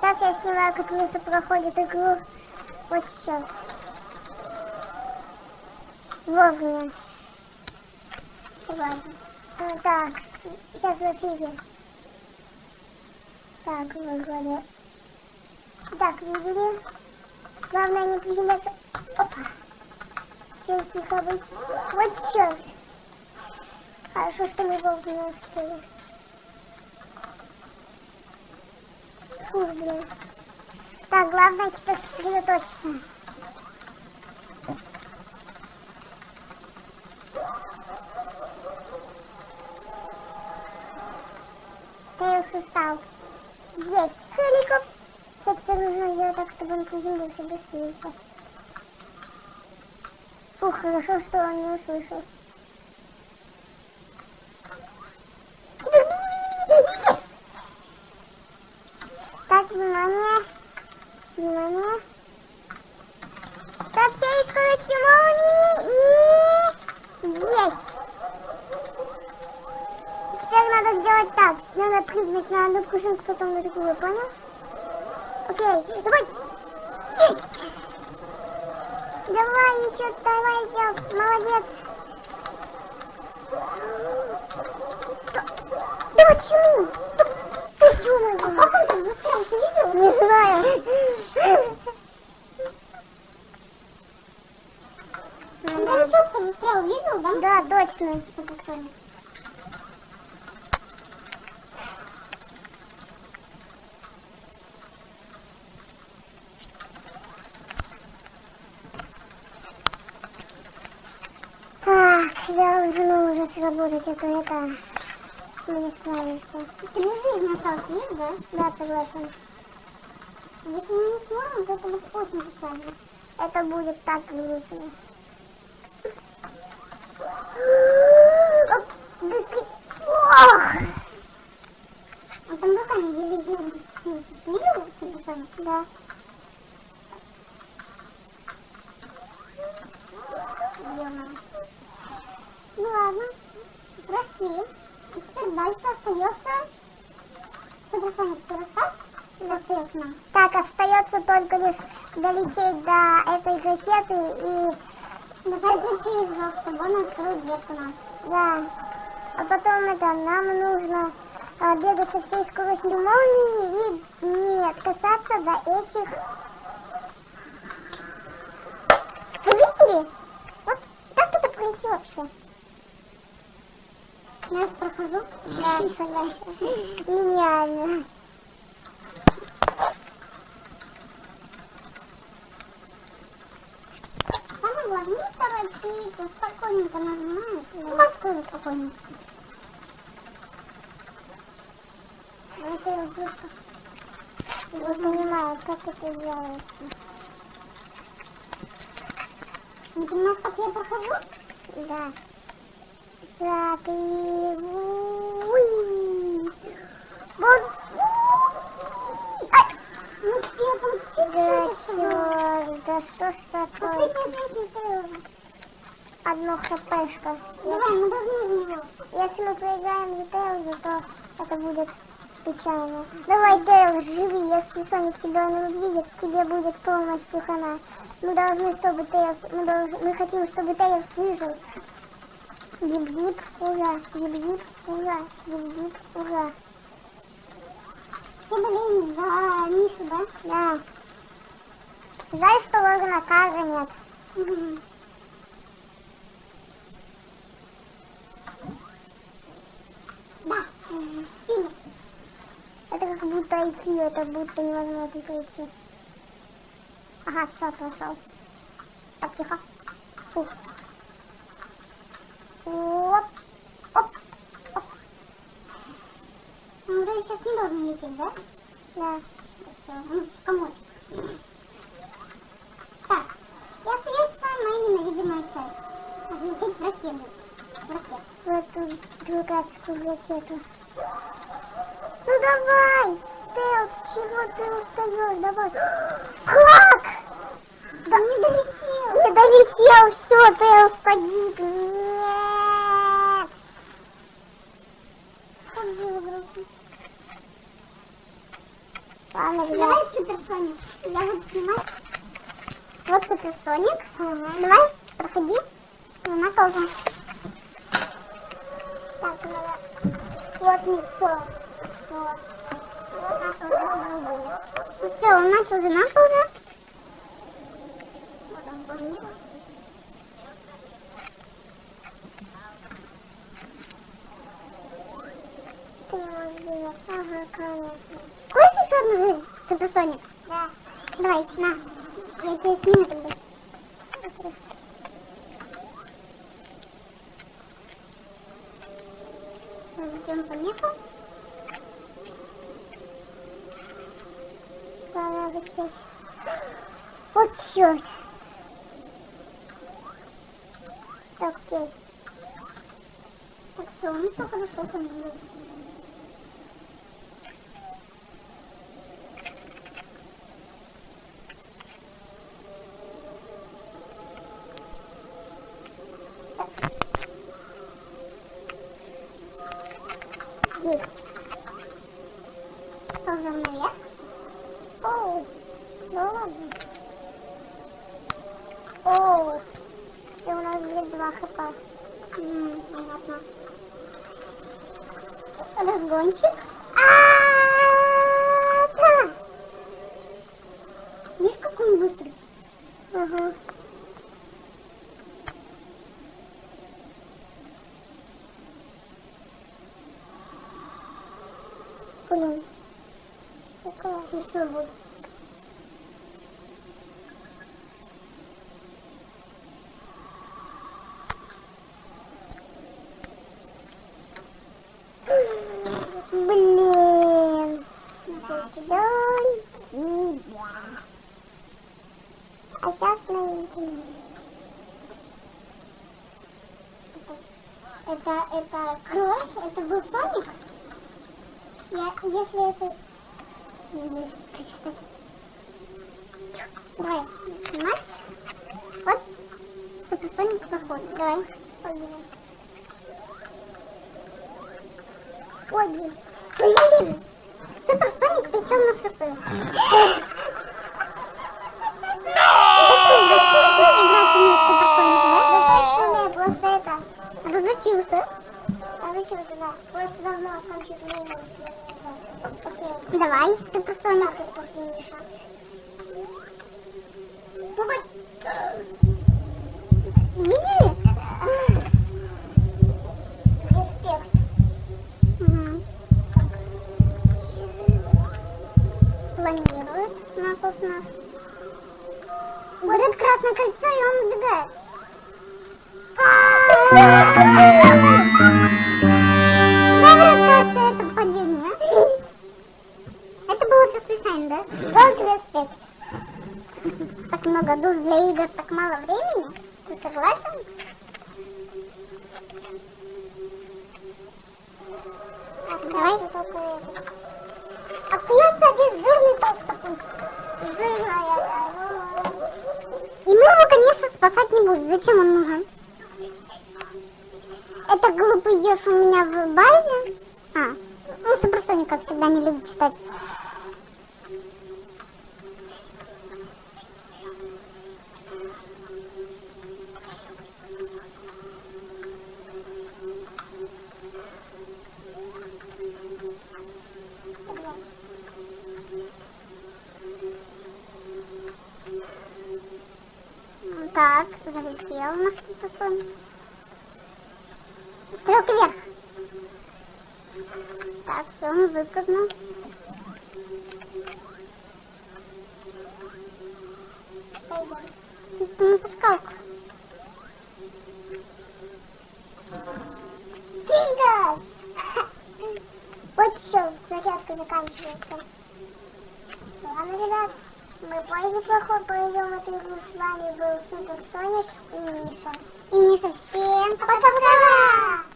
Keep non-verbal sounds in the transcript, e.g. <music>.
Сейчас я снимаю, как Миша проходит игру. Вот сейчас. Вовремя. Ладно. А, так, сейчас в эфире. Так, выгоды. Так, видели? Главное не приземляться. Опа. Теперь тихо. Вот черт. Хорошо, что мы вовремя успели. Фу, блин. Так, главное теперь сосредоточиться. Тейлс устал. Есть. Хеликоп. Все, теперь нужно сделать так, чтобы он приземлился быстрее. Фух, хорошо, что он не услышал. Так, внимание. Внимание. Со всей скоростью молнии и... Есть! Теперь надо сделать так. Надо прыгнуть на одну пружинку, потом на другую, понял? Окей, давай! Есть! Давай еще, давай, Делс, молодец! Да почему? Ты думаешь? А как он так застрял, ты видел? Не знаю. Прям четко застрял, видел, да? Да, точно. Все, посмотрим. Так, я уже сработать, а то это... Мы не справимся. Три жизни осталось, видишь, да? Да, согласен. Если мы не сможем, то это будет очень печально. Это будет так грустно. Оп, Быстрей. Ох! Он там руками еле делал. Видел, Сибисон? Да. Ё-моё. Ну ладно, прошли. И теперь дальше остается... Суперсоник, ты расскажешь, что остается нам? Так, остается только лишь долететь до этой ракеты и... Нажать рычажок, чтобы он открыл дверку нам. Да. А потом это, нам нужно а, бегать со всей скоростью молнии и не касаться до этих... Вы видели? Вот как это пройти вообще? Же прохожу. Да, согласен. Гениально. Самое главное, не торопиться, спокойненько нажимаешь. Вот тоже спокойненько. Это я слышу. Не понимаю, как это делается. Не понимаешь, как я прохожу? Да. Что ж такое? Одно хпшка. Давай, мы должны за. Если мы проиграем за Тейлза, то это будет печально. Давай, Тейлз, живи, если Соник тебя не увидит, тебе будет полностью хана. Мы должны, чтобы Тейлз, мы, должны, мы хотим, чтобы Тейлз выжил. Гип-гип, ура, гип-гип, ура, гип-гип, ура. Все болеем за Мишу, да? Да. Жаль, что Логана Карга нет. Да, спину. Это как будто идти, это будто невозможно пройти. Ага, все, прошел. Так, тихо. Фух. Оп, оп, оп. Он вроде сейчас не должен лететь, да? Да. Все, комочек. Так, и остается моя ненавидимая часть. Взлететь <laughs> в ракету. В ракету. В эту дурацкую ракету. Ну давай! Тейлз, чего ты устаешь? Давай. Как? Да не долетел. Не долетел, все, Тейлз погиб. Нет. Как же его грустно. Ладно. Давай суперсоник. Я буду снимать. Вот суперсоник. Давай, проходи. На паузу. Так, надо... Вот лицо. Вот. Вот наш уже Ну все, он начал за уже. Вот он бурнил. Ты ждешь. Ага, конечно. Хочешь еще одну жизнь, суперсоник? Да. Давай, на. Я тебя сниму тогда. Ждем помеху. Пора выпить. Вот черт. Так, окей. Так, все, ну все хорошо там будет. Есть. Ползем наверх. Оу, ну ладно. Оу, и у нас будет два хп. М, Понятно. Разгончик. А-а-а! Видишь, какой он быстрый? Ага. Блин. Какая еще будет? Блин. Жаль тебя. Найдем. Это, это кровь? Это был Соник? Я, если это... Прочитать. Давай, снимать. Вот, суперсоник проходит. Давай, погнали. Ой, блин. Блин! Суперсоник присел на шипы. Давай, суперсоник. Это последний шанс. Ну, Давай. Остается один жирный толстопуз. Жирная. И мы его, конечно, спасать не будем. Зачем он нужен? Это глупый еж у меня в базе. А, ну, Суперсоник, как всегда, не любит читать. Так, залетел наш Суперсоник. Стрелка вверх. Так, все, он выпрыгнул. На пускалку. Пингас! <laughs> Вот что, зарядка заканчивается. Ладно, ребят, мы позже проход пройдем эту игру. С вами был Супер Соник и Миша. И Миша, всем пока-пока!